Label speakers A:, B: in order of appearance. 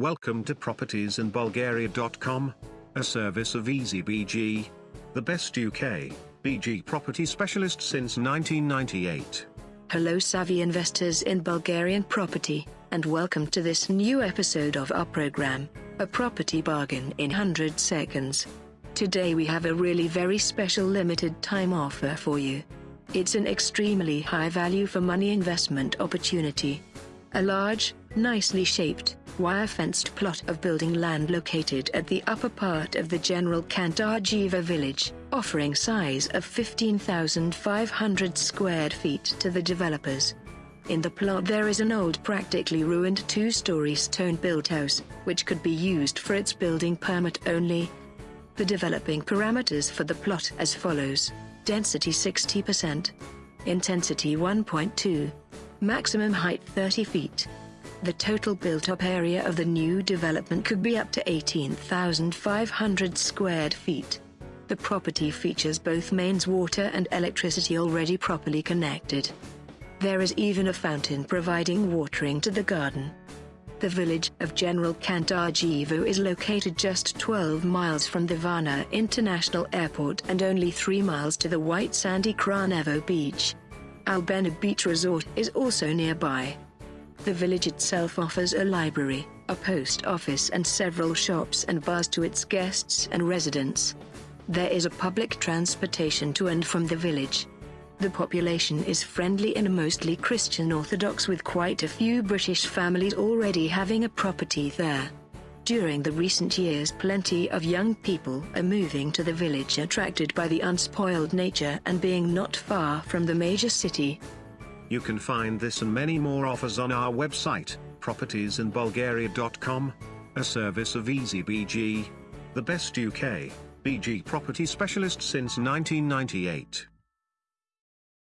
A: Welcome to propertiesinbulgaria.com, a service of EasyBG, the best UK BG property specialist since 1998.
B: Hello, savvy investors in Bulgarian property, and welcome to this new episode of our program, A Property Bargain in 100 Seconds. Today we have a really very special limited time offer for you. It's an extremely high value for money investment opportunity. A large, nicely shaped, wire-fenced plot of building land located at the upper part of the General Kantardzhievo village, offering size of 15,500 square feet to the developers. In the plot there is an old practically ruined two-story stone-built house, which could be used for its building permit only. The developing parameters for the plot as follows. Density 60%. Intensity 1.2. Maximum height 30 feet. The total built-up area of the new development could be up to 18,500 square feet. The property features both mains water and electricity already properly connected. There is even a fountain providing watering to the garden. The village of General Kantardzhievo is located just 12 miles from the Varna International Airport and only 3 miles to the white sandy Kranevo beach. Albena Beach Resort is also nearby. The village itself offers a library, a post office and several shops and bars to its guests and residents. There is a public transportation to and from the village. The population is friendly and mostly Christian Orthodox with quite a few British families already having a property there. During the recent years plenty of young people are moving to the village attracted by the unspoiled nature and being not far from the major city.
A: You can find this and many more offers on our website, propertiesinbulgaria.com, a service of EasyBG, the best UK BG property specialist since 1998.